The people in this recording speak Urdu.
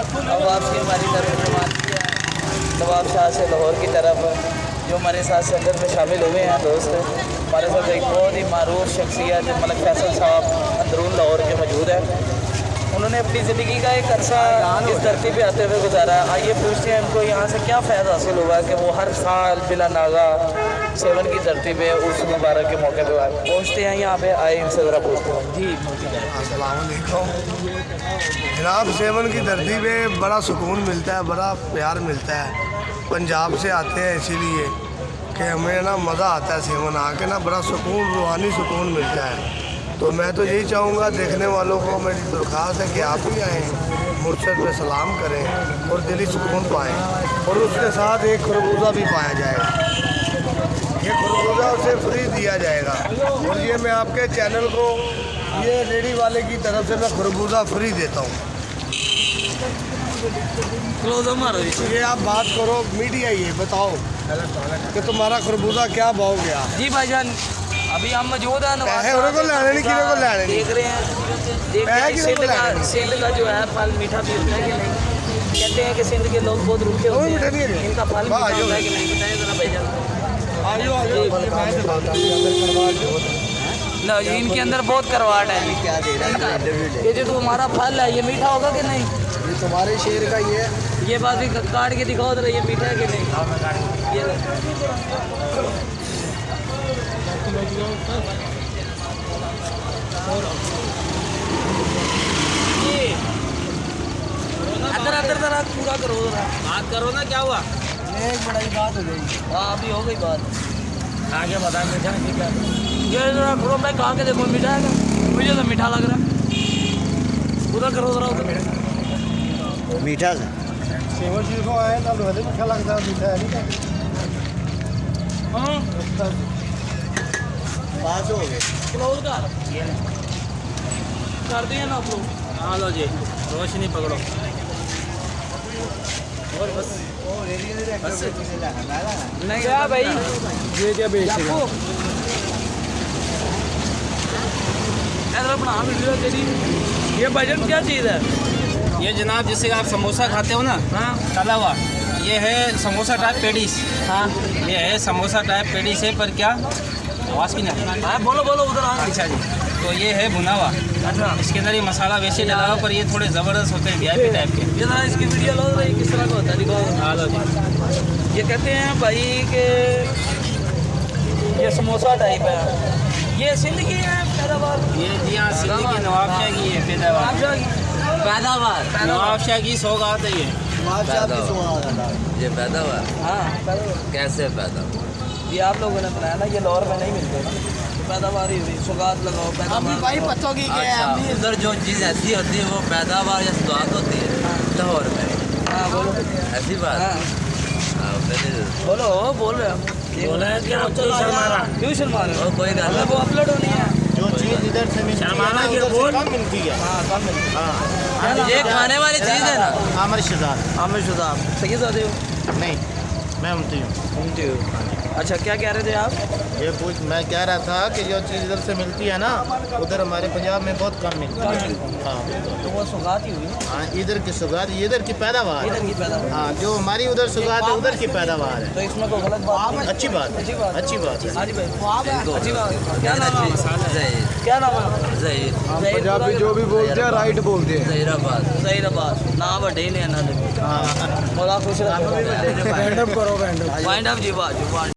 اب واپسی ہماری طرف روانگی کیا نواب شاہ سے لاہور کی طرف، جو ہمارے ساتھ سنگت میں شامل ہوئے ہیں، دوست ہمارے ساتھ ایک بہت ہی معروف شخصیت ملک فیصل صاحب اندرون لاہور کے موجود ہیں۔ انہوں نے اپنی زندگی کا ایک عرصہ اس دھرتی پہ آتے ہوئے گزارا۔ آئیے پوچھتے ہیں ان کو یہاں سے کیا فائدہ حاصل ہوا کہ وہ ہر سال بلا ناغا سیون کی دھرتی پہ اس مبارک کے موقع پہ آئے۔ پہنچتے ہیں یہاں پہ آئے ان سے ذرا پوچھتے ہیں۔ جی السلام علیکم۔ جناب، سیون کی دھرتی پہ بڑا سکون ملتا ہے، بڑا پیار ملتا ہے۔ پنجاب سے آتے ہیں، اسی لیے کہ ہمیں نا مزہ آتا ہے سیون آ کے نا، بڑا سکون، روحانی سکون ملتا ہے۔ تو میں تو یہی چاہوں گا دیکھنے والوں کو میری درخواست ہے کہ آپ بھی آئیں مرشد پہ سلام کریں اور دلی سکون پائیں اور اس کے ساتھ ایک خربوزہ بھی پایا جائے۔ گا یہ خربوزہ اسے فری دیا جائے گا۔ اور یہ میں آپ کے چینل کو یہ ریڈی والے کی طرف سے میں خربوزہ فری دیتا ہوں۔ یہ آپ بات کرو میڈیا یہ بتاؤ کہ تمہارا خربوزہ کیا بھاؤ گیا؟ جی بھائی جان ابھی ہم موجود ہیں انہیں کو لینے نہیں کسی کو لینے نہیں دیکھ رہے ہیں۔ دیکھ رہے ہیں سندھ کا۔ سندھ کا جو ہے پھل میٹھا بھی ہوتا ہے کہ نہیں؟ کہتے ہیں کہ سندھ کے لوگ بہت روکھے وہ ہوتے ہیں۔ ہے۔ ان کا پھل میٹھا ہوتا ہے کہ نہیں؟ بتائیں ذرا بھائی جان۔ آجو نہ جی ان کے اندر بہت کرواٹ ہے۔ کا- یہ جو تمہارا پھل ہے یہ میٹھا ہوگا کہ نہیں؟ تمہارے شیر کا یہ یہ بات بھی کاٹ کے دکھاؤ ذرا یہ میٹھا ہے کہ نہیں؟ ادھر ادھر ذرا پورا کرو ذرا۔ بات کرو نا کیا ہوا؟ ایک بڑی بات ہو گئی۔ ہاں ابھی ہو گئی بات۔ آگے بتا میٹھا ہے یہ ذرا کرو میں کہا کے دیکھو میٹھا ہے مجھے تو میٹھا لگ رہا ہے۔ ادھر کرو ذرا ادھر۔ میٹھا سیون چیز کو آئے تب میٹھا لگتا ہے میٹھا ہے ہاں۔ پاس ہو گئے کلوز کر کر دیں نا آپ لوگ ہاں لو جی روشنی پکڑو نہیں کیا بھائی یہ کیا بیچ جاپو ادھر بنا ویڈیو تیری یہ بجٹ کیا چیز ہے یہ جناب جسے آپ سموسہ کھاتے ہو نا ہاں تلا ہوا یہ ہے سموسہ ٹائپ پیڈیس ہاں یہ ہے سموسہ ٹائپ پیڈیس ہے پر کیا آواز کی نہیں بولو بولو ادھر اچھا جی۔ تو یہ ہے بھنا ہوا اچھا۔ اس کے اندر یہ مسالہ ویسے ڈلا ہوا پر یہ تھوڑے زبردست ہوتے ہیں وی آئی پی ٹائپ کے۔ یہ ذرا اس کی ویڈیو لو یہ کس طرح کا ہوتا ہے؟ ہاں جی۔ یہ کہتے ہیں بھائی کہ یہ سموسہ ٹائپ ہے۔ یہ سندھ کی ہے پیداوار؟ یہ جی ہاں سندھ کی نواب شاہ کی ہے پیداوار۔ پیداوار۔ نواب شاہ کی سوگات ہے یہ یہ پیدا ہوا ہاں پیداوار۔ کیسے پیدا ہوا یہ آپ لوگوں نے بنایا نا یہ لاہور میں نہیں ملتے یہ پیداوار ہی ہوئی سوگات لگاؤ پیداوار پتوں کی اچھا ادھر جو چیز ایسی ہوتی ہے وہ پیداوار یا سواد ہوتی ہے لاہور میں۔ ہاں بولو۔ ایسی بات۔ ہاں۔ ہاں، بولو بول رہے ہم۔ بولا ہے کہ ہم کیوں شرما رہا کیوں شرما رہے ہو؟ وہ کوئی گل وہ اپلوڈ ہونی ہے۔ جو چیز ادھر سے ملتی ہے ہاں کم ملتی یہ کھانے والی چیز ہے نا۔ عامر شہزاد۔ عامر شداب صحیح زیادہ ہو؟ نہیں میں امتی ہوں۔ اچھا کیا کہہ رہے تھے آپ؟ یہ پوچھ میں کہہ رہا تھا کہ جو چیز ادھر سے ملتی ہے نا ادھر ہمارے پنجاب میں بہت کم ملتی ہے۔ ہاں۔ تو وہ سوگات ہی ہوئی ہاں ادھر کی سگات یہ ادھر کی پیداوار۔ ہے ادھر کی پیداوار۔ ہاں جو ہماری ادھر سگات ہے ادھر کی پیداوار ہے تو اس میں کوئی غلط بات اچھی بات اچھی بات اچھی بات ہے۔ ہاں جی اچھی بات کیا نام ہے؟ کیا نام ہے؟ زہیر۔ پنجابی جو بھی بولتے ہیں رائٹ بولتے ہیں۔ زہیر آباد۔ ظہیر آباد۔ نام وڈے نے انہوں نے ہاں۔ مولا خوش رکھے رینڈم کرو رینڈم وائنڈ اپ جی بات